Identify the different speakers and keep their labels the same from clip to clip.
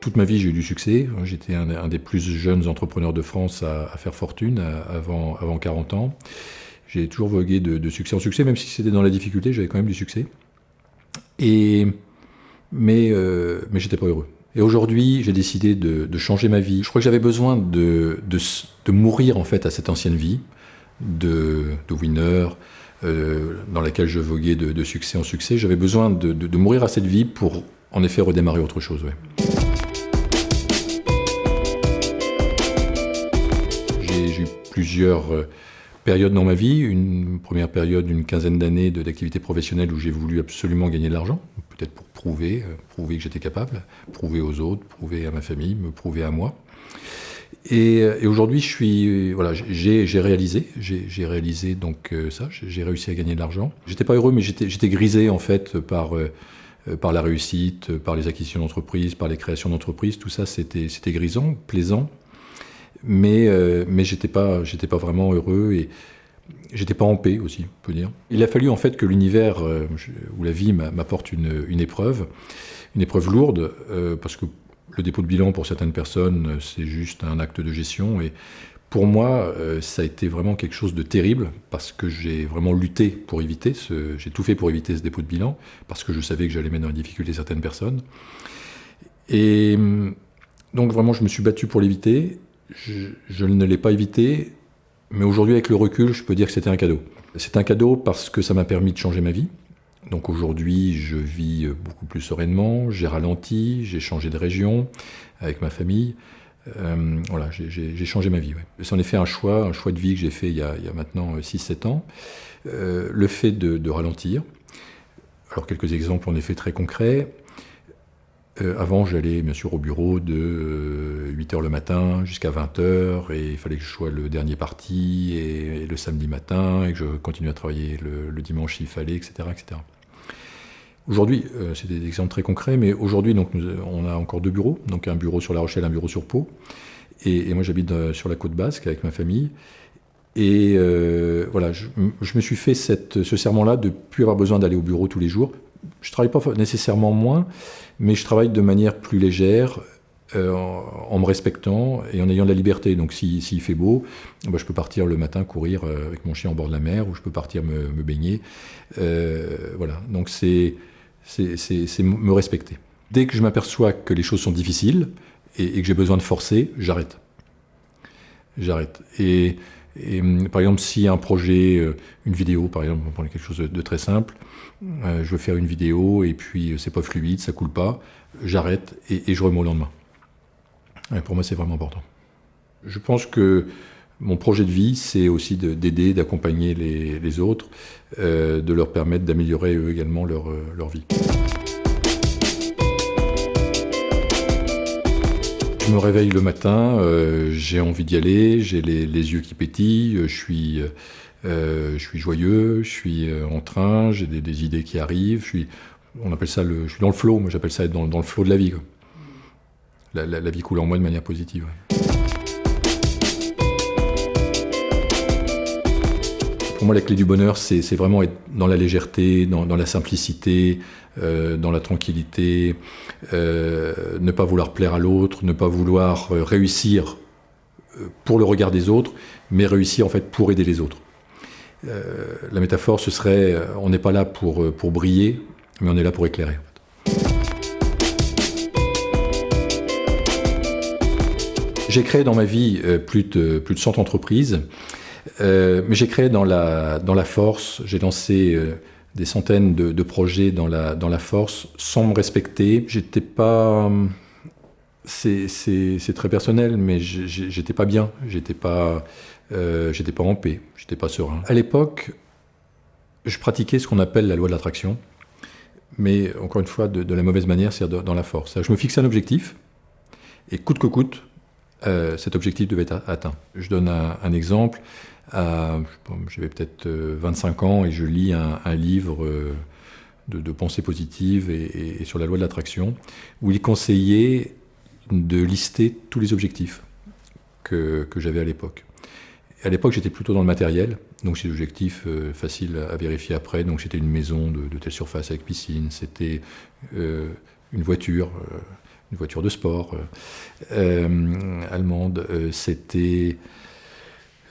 Speaker 1: Toute ma vie, j'ai eu du succès. J'étais un, des plus jeunes entrepreneurs de France à, faire fortune avant, avant 40 ans. J'ai toujours vogué de, succès en succès, même si c'était dans la difficulté, j'avais quand même du succès. Et, mais euh, mais j'étais pas heureux. Et aujourd'hui, j'ai décidé de, changer ma vie. Je crois que j'avais besoin de, de, mourir en fait à cette ancienne vie de, winner, euh, dans laquelle je voguais de, succès en succès. J'avais besoin de, mourir à cette vie pour en effet redémarrer autre chose. Plusieurs euh, périodes dans ma vie. Une première période d'une quinzaine d'années d'activité professionnelle où j'ai voulu absolument gagner de l'argent, peut-être pour prouver, euh, prouver que j'étais capable, prouver aux autres, prouver à ma famille, me prouver à moi. Et, aujourd'hui, je voilà, j'ai réalisé, j'ai réalisé donc euh, ça, j'ai réussi à gagner de l'argent. J'étais pas heureux, mais j'étais grisé en fait par euh, par la réussite, par les acquisitions d'entreprises, par les créations d'entreprises. Tout ça, c'était grisant, plaisant, mais euh, mais j'étais pas vraiment heureux et j'étais pas en paix aussi, on peut dire. Il a fallu en fait que l'univers ou la vie m'apporte une, épreuve, une épreuve lourde, parce que le dépôt de bilan, pour certaines personnes, c'est juste un acte de gestion. Et pour moi, euh, ça a été vraiment quelque chose de terrible parce que j'ai vraiment lutté pour éviter j'ai tout fait pour éviter ce dépôt de bilan parce que je savais que j'allais mettre en difficulté certaines personnes. Et hum, donc vraiment, je me suis battu pour l'éviter. Je ne l'ai pas évité, mais aujourd'hui, avec le recul, je peux dire que c'était un cadeau. C'est un cadeau parce que ça m'a permis de changer ma vie. Donc aujourd'hui, je vis beaucoup plus sereinement, j'ai ralenti, j'ai changé de région avec ma famille. Euh, voilà, j'ai changé ma vie. C'est en effet un choix, un choix de vie que j'ai fait il y, a, maintenant 6-7 ans. Euh, le fait de, ralentir. Alors quelques exemples en effet très concrets. Euh, avant, j'allais bien sûr au bureau de 8h le matin jusqu'à 20h et il fallait que je sois le dernier parti et, le samedi matin et que je continue à travailler le, dimanche s'il fallait, etc. etc. Aujourd'hui, euh, c'est des exemples très concrets, mais aujourd'hui, on a encore deux bureaux, donc un bureau sur La Rochelle, un bureau sur Pau. Et, moi, j'habite euh, sur la côte basque avec ma famille. Et voilà, je, me suis fait ce serment-là de ne plus avoir besoin d'aller au bureau tous les jours. Je travaille pas nécessairement moins, mais je travaille de manière plus légère, euh, en, me respectant et en ayant de la liberté. Donc s'il fait beau, bah, je peux partir le matin courir euh, avec mon chien en bord de la mer, ou je peux partir me, baigner. Euh, voilà, donc c'est me respecter. Dès que je m'aperçois que les choses sont difficiles et, que j'ai besoin de forcer, j'arrête. J'arrête. Et, par exemple, si un projet, une vidéo, par exemple, on prend quelque chose de très simple, euh, je veux faire une vidéo et puis euh, c'est pas fluide, ça coule pas, j'arrête et, je remets au lendemain. pour moi, c'est vraiment important. Je pense que mon projet de vie, c'est aussi d'aider, d'accompagner les, autres, euh, de leur permettre d'améliorer eux également leur vie. Je me réveille le matin, j'ai envie d'y aller, j'ai les, yeux qui pétillent, je suis euh, je suis joyeux, je suis euh, en train, j'ai des, idées qui arrivent, je suis, on appelle ça le, je suis dans le flow, moi j'appelle ça être dans, le flow de la vie. La, vie coule en moi de manière positive. Pour moi, la clé du bonheur, c'est vraiment être dans la légèreté, dans, la simplicité, euh, dans la tranquillité, ne pas vouloir plaire à l'autre, ne pas vouloir réussir pour le regard des autres, mais réussir en fait pour aider les autres. Euh, la métaphore, ce serait, euh, on n'est pas là pour, euh, pour briller, mais on est là pour éclairer. J'ai créé dans ma vie plus de, plus de 100 entreprises, mais j'ai créé dans la, dans la force, j'ai lancé des centaines de, projets dans la, dans la force sans me respecter. J'étais pas. C'est très personnel, mais j'étais pas bien, j'étais pas. Euh, pas en paix, j'étais pas serein. À l'époque, je pratiquais ce qu'on appelle la loi de l'attraction, mais encore une fois, de, la mauvaise manière, c'est-à-dire dans la force. Je me fixais un objectif, et coûte que coûte, euh, cet objectif devait être atteint. Je donne un, exemple. J'avais peut-être 25 euh, ans et je lis un, livre de, pensée positive et, sur la loi de l'attraction, où il conseillait de lister tous les objectifs que j'avais à l'époque. À l'époque, j'étais plutôt dans le matériel, donc c'est l'objectif euh, facile à vérifier après. Donc c'était une maison de, telle surface avec piscine, c'était euh, une voiture, une voiture de sport allemande. C'était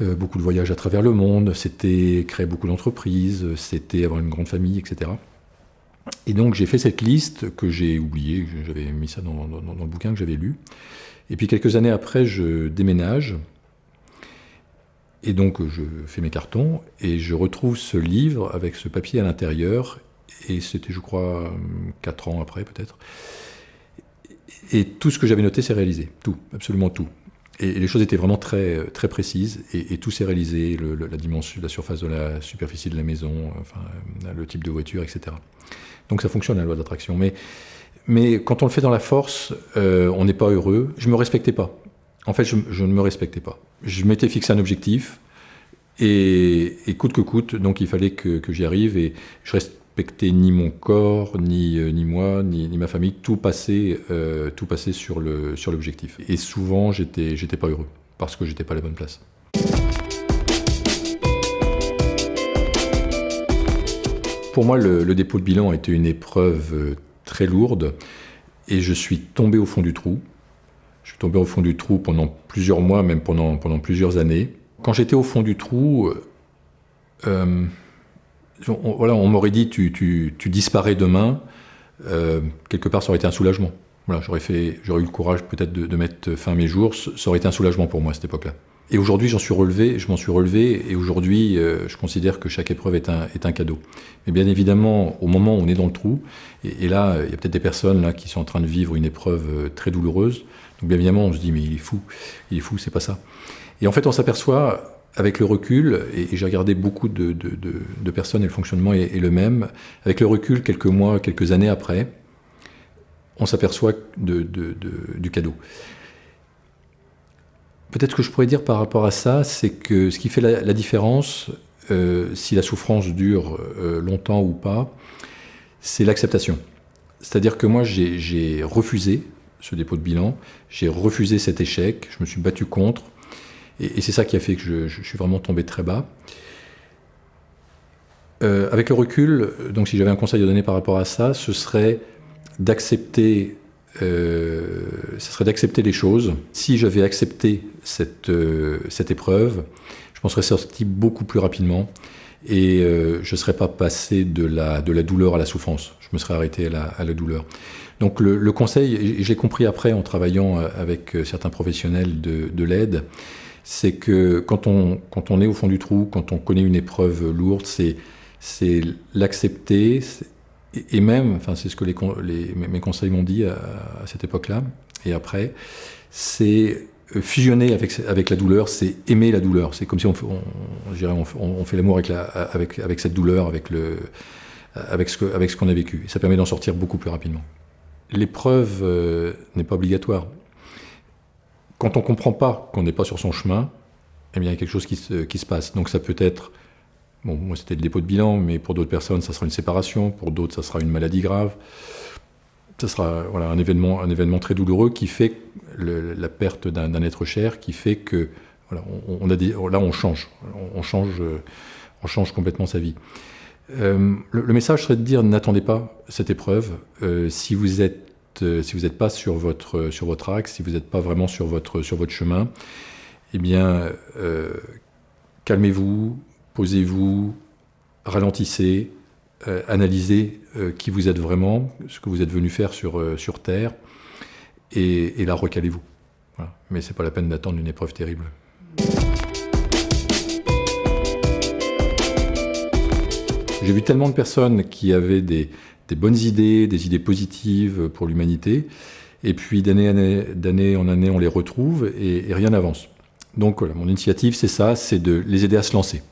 Speaker 1: beaucoup de voyages à travers le monde, c'était créer beaucoup d'entreprises, c'était avoir une grande famille, etc. Et donc j'ai fait cette liste que j'ai oubliée, j'avais mis ça dans, le bouquin que j'avais lu. Et puis quelques années après, je déménage. Et donc je fais mes cartons et je retrouve ce livre avec ce papier à l'intérieur. Et c'était, je crois, quatre ans après peut-être. Et tout ce que j'avais noté s'est réalisé. Tout, absolument tout. Et, les choses étaient vraiment très, très précises et, tout s'est réalisé, la dimension, la surface de la superficie de la maison, enfin, le type de voiture, etc. Donc ça fonctionne la loi d'attraction. Mais, mais quand on le fait dans la force, euh, on n'est pas heureux. Je ne me respectais pas. En fait, je, ne me respectais pas. Je m'étais fixé un objectif et, coûte que coûte, donc il fallait que, j'y arrive et je ni mon corps, ni, euh, ni moi, ni, ma famille. Tout passait, euh, tout passait sur l'objectif. Sur et souvent, j'étais pas heureux parce que j'étais pas à la bonne place. Pour moi, le, dépôt de bilan a été une épreuve euh, très lourde et je suis tombé au fond du trou. Je suis tombé au fond du trou pendant plusieurs mois, même pendant, plusieurs années. Quand j'étais au fond du trou, on, voilà, on m'aurait dit tu, tu, tu, disparais demain. quelque part, ça aurait été un soulagement. Voilà, j'aurais, eu le courage peut-être de, de, mettre fin à mes jours. Ça aurait été un soulagement pour moi à cette époque-là. Et aujourd'hui, j'en suis relevé, je m'en suis relevé, et aujourd'hui, euh, je considère que chaque épreuve est un, est un, cadeau. Mais bien évidemment, au moment où on est dans le trou, et, là, il y a peut-être des personnes là qui sont en train de vivre une épreuve euh, très douloureuse. Donc bien évidemment, on se dit mais il est fou, il est fou, c'est pas ça. Et en fait, on s'aperçoit avec le recul, et, j'ai regardé beaucoup de, personnes et le fonctionnement est, est, le même. Avec le recul, quelques mois, quelques années après, on s'aperçoit du cadeau. Peut-être que je pourrais dire par rapport à ça, c'est que ce qui fait la, différence, euh, si la souffrance dure euh, longtemps ou pas, c'est l'acceptation. C'est-à-dire que moi, j'ai refusé ce dépôt de bilan, j'ai refusé cet échec, je me suis battu contre, et, c'est ça qui a fait que je, suis vraiment tombé très bas. Euh, avec le recul, donc si j'avais un conseil à donner par rapport à ça, ce serait d'accepter euh, ce serait d'accepter les choses. Si j'avais accepté cette, euh, cette épreuve, je m'en serais sorti beaucoup plus rapidement et je ne serais pas passé de la, de la douleur à la souffrance. Je me serais arrêté à la, à la douleur. Donc le, le conseil, j'ai compris après en travaillant avec certains professionnels de, de l'aide, c'est que quand on, quand on est au fond du trou, quand on connaît une épreuve lourde, c'est l'accepter, et, même, enfin, c'est ce que mes conseils m'ont dit à, cette époque-là, et après, c'est euh, fusionner avec, avec la douleur, c'est aimer la douleur. C'est comme si on, on, on, fait l'amour avec, avec, avec cette douleur, avec, le, avec ce qu'on a vécu. Et ça permet d'en sortir beaucoup plus rapidement. L'épreuve euh, n'est pas obligatoire. Quand on ne comprend pas qu'on n'est pas sur son chemin, eh bien, il y a quelque chose qui se, qui se passe. Donc ça peut être Bon, moi, c'était le dépôt de bilan, mais pour d'autres personnes, ça sera une séparation, pour d'autres, ça sera une maladie grave. Ça sera voilà, un, événement, un événement très douloureux qui fait la perte d'un être cher, qui fait que voilà, on, a là, on change. On, change, on change complètement sa vie. Euh, le, message serait de dire n'attendez pas cette épreuve. Euh, si vous êtes euh, si vous n'êtes pas sur votre, sur votre axe, si vous n'êtes pas vraiment sur votre, sur votre chemin, eh bien, calmez-vous, posez-vous, ralentissez, euh, analysez euh, qui vous êtes vraiment, ce que vous êtes venu faire sur, euh, sur Terre, et, là recalez-vous. Mais ce n'est pas la peine d'attendre une épreuve terrible. J'ai vu tellement de personnes qui avaient des, bonnes idées, des idées positives pour l'humanité, et puis d'année en année, on les retrouve et, et rien n'avance. Donc voilà, mon initiative, c'est ça, c'est de les aider à se lancer.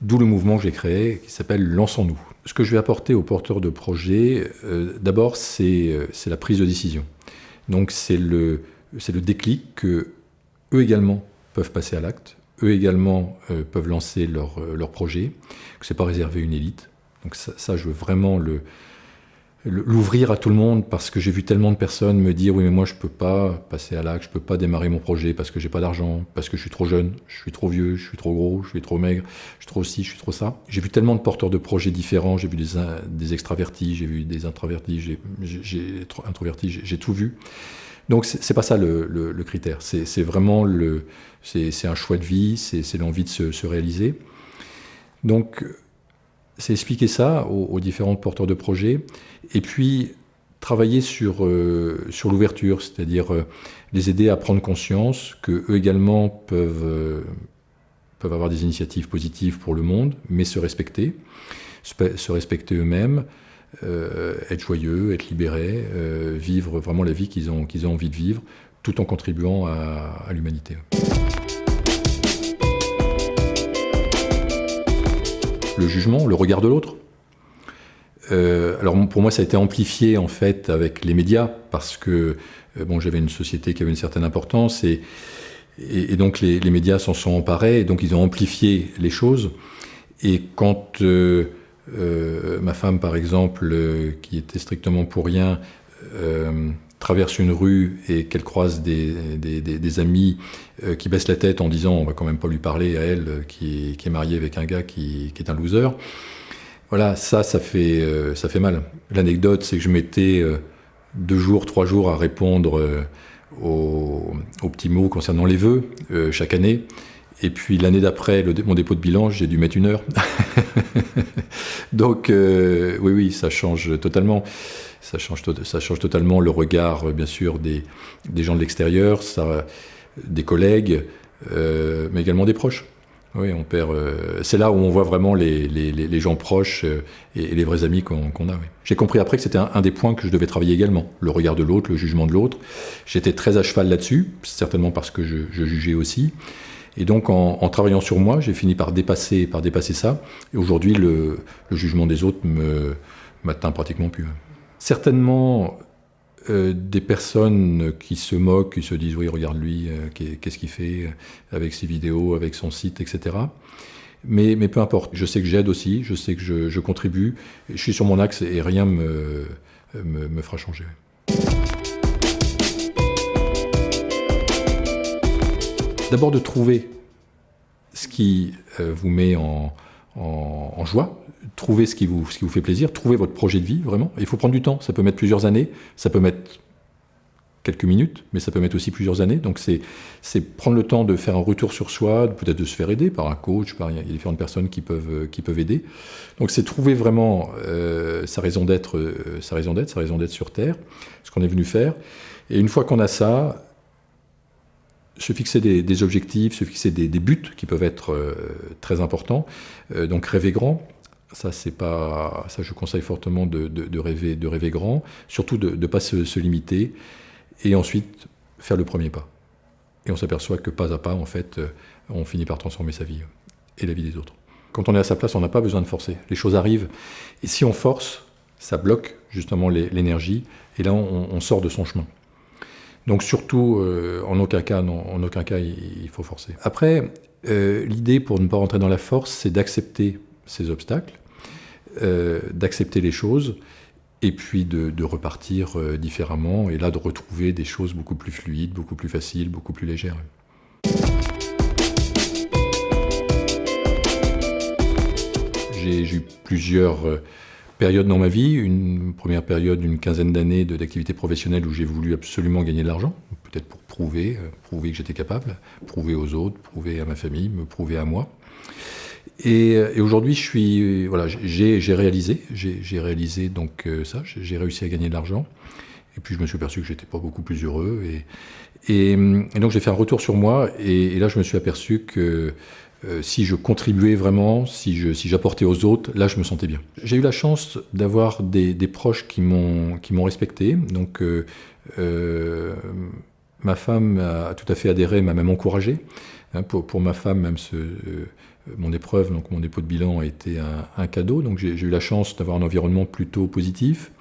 Speaker 1: D'où le mouvement que j'ai créé qui s'appelle Lançons-nous. Ce que je vais apporter aux porteurs de projets, euh, d'abord, euh, c'est la prise de décision. Donc c'est le, le déclic que eux également peuvent passer à l'acte, eux également euh, peuvent lancer leur, leur projet, que ce n'est pas réservé à une élite. Donc ça, je veux vraiment le, l'ouvrir à tout le monde parce que j'ai vu tellement de personnes me dire oui mais moi je peux pas passer à l'acte, je peux pas démarrer mon projet parce que j'ai pas d'argent, parce que je suis trop jeune, je suis trop vieux, je suis trop gros, je suis trop maigre, je suis trop ci, je suis trop ça. J'ai vu tellement de porteurs de projets différents, j'ai vu des, des extravertis, j'ai vu des introvertis, j'ai introvertis, j'ai tout vu. Donc c'est pas ça le, le, critère, c'est vraiment le, c'est un choix de vie, c'est l'envie de se, se réaliser. Donc c'est expliquer ça aux, différents porteurs de projets, et puis travailler sur, euh, sur l'ouverture, c'est-à-dire euh, les aider à prendre conscience qu'eux également peuvent, euh, peuvent avoir des initiatives positives pour le monde, mais se respecter, se, respecter eux-mêmes, être joyeux, être libérés, vivre vraiment la vie qu'ils ont, qu'ils ont envie de vivre, tout en contribuant à l'humanité. Le jugement, le regard de l'autre. Euh, alors pour moi, ça a été amplifié en fait avec les médias parce que euh, bon, j'avais une société qui avait une certaine importance et, donc les, médias s'en sont emparés et donc ils ont amplifié les choses. Et quand euh, ma femme, par exemple, qui était strictement pour rien, traverse une rue et qu'elle croise des, des, amis euh, qui baissent la tête en disant on va quand même pas lui parler à elle euh, qui, est mariée avec un gars qui, est un loser. Voilà, ça, ça fait, euh, ça fait mal. L'anecdote, c'est que je mettais deux jours, trois jours à répondre aux, petits mots concernant les vœux chaque année. Et puis l'année d'après, mon dépôt de bilan, j'ai dû mettre une heure. Donc oui, oui, ça change totalement ça change, totalement le regard, euh, bien sûr, des, gens de l'extérieur, des collègues, euh, mais également des proches. Oui, on perd. Euh, c'est là où on voit vraiment les, gens proches et, les vrais amis qu'on a. J'ai compris après que c'était un, des points que je devais travailler également, le regard de l'autre, le jugement de l'autre. J'étais très à cheval là-dessus, certainement parce que je, jugeais aussi. Et donc, en, travaillant sur moi, j'ai fini par dépasser, par dépasser ça. Et aujourd'hui, le, jugement des autres me m'atteint pratiquement plus certainement euh, des personnes qui se moquent, qui se disent oui, regarde lui, euh, qu'est-ce qu'il fait avec ses vidéos, avec son site, etc. Mais, mais peu importe, je sais que j'aide aussi, je sais que je, contribue, je suis sur mon axe et rien me, me, me fera changer. D'abord de trouver ce qui vous met en, joie, trouvez ce qui, vous, fait plaisir, trouvez votre projet de vie, vraiment. il faut prendre du temps, ça peut mettre plusieurs années, ça peut mettre quelques minutes, mais ça peut mettre aussi plusieurs années. Donc c'est prendre le temps de faire un retour sur soi, peut-être de se faire aider par un coach, par, il y a différentes personnes qui peuvent, qui peuvent aider. Donc c'est trouver vraiment euh, sa raison d'être, euh, sa raison d'être, sa raison d'être sur Terre, ce qu'on est venu faire. Et une fois qu'on a ça, se fixer des, objectifs, se fixer des, buts qui peuvent être euh, très importants. Euh, donc rêver grand, ça c'est pas, ça je conseille fortement de, rêver, de rêver grand, surtout de ne pas se, limiter, et ensuite faire le premier pas. Et on s'aperçoit que pas à pas, en fait, euh, on finit par transformer sa vie et la vie des autres. Quand on est à sa place, on n'a pas besoin de forcer. Les choses arrivent, et si on force, ça bloque justement l'énergie, et là on sort de son chemin. Donc surtout, euh, en aucun cas, en aucun cas, il, faut forcer. Après, euh, l'idée pour ne pas rentrer dans la force, c'est d'accepter ces obstacles, euh, d'accepter les choses, et puis de, repartir différemment, et là de retrouver des choses beaucoup plus fluides, beaucoup plus faciles, beaucoup plus légères. J'ai eu plusieurs dans ma vie, une première période d'une quinzaine d'années d'activité professionnelle où j'ai voulu absolument gagner de l'argent, peut-être pour prouver, euh, prouver que j'étais capable, prouver aux autres, prouver à ma famille, me prouver à moi. Et, euh, aujourd'hui, je suis, voilà, j'ai réalisé, j'ai réalisé donc euh, ça, j'ai réussi à gagner de l'argent. Et puis je me suis aperçu que j'étais pas beaucoup plus heureux. Et, et, donc j'ai fait un retour sur moi. Et, là, je me suis aperçu que euh, si je contribuais vraiment, si j'apportais aux autres, là je me sentais bien. J'ai eu la chance d'avoir des, proches qui m'ont respecté. Donc euh, euh, ma femme a tout à fait adhéré, m'a même encouragé. Hein, pour, ma femme, même mon épreuve, donc mon dépôt de bilan a été un, cadeau. Donc j'ai eu la chance d'avoir un environnement plutôt positif.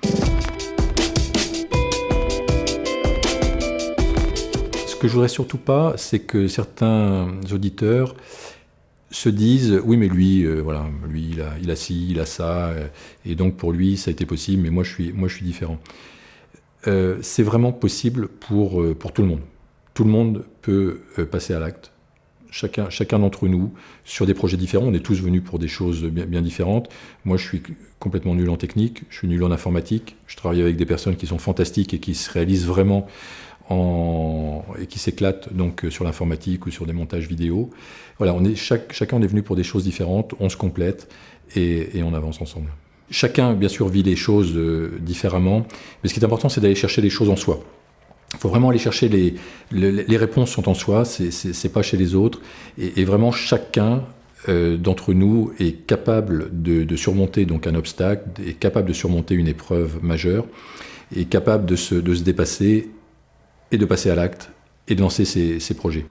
Speaker 1: Ce que je voudrais surtout pas, c'est que certains auditeurs se disent oui mais lui euh, voilà lui il a, il a ci il a ça euh, et donc pour lui ça a été possible mais moi je suis moi je suis différent. Euh, c'est vraiment possible pour pour tout le monde. Tout le monde peut passer à l'acte. Chacun chacun d'entre nous sur des projets différents. On est tous venus pour des choses bien, bien différentes. Moi je suis complètement nul en technique je suis nul en informatique. Je travaille avec des personnes qui sont fantastiques et qui se réalisent vraiment et qui s'éclatent donc sur l'informatique ou sur des montages vidéo. Voilà, on est, chaque, chacun est venu pour des choses différentes, on se complète et, on avance ensemble. Chacun, bien sûr, vit les choses euh, différemment, mais ce qui est important, c'est d'aller chercher les choses en soi. Il faut vraiment aller chercher les, les, réponses sont en soi, c'est pas chez les autres, et, vraiment chacun euh, d'entre nous est capable de, de, surmonter donc un obstacle, est capable de surmonter une épreuve majeure, est capable de se, de se dépasser et de passer à l'acte et de lancer ses, projets.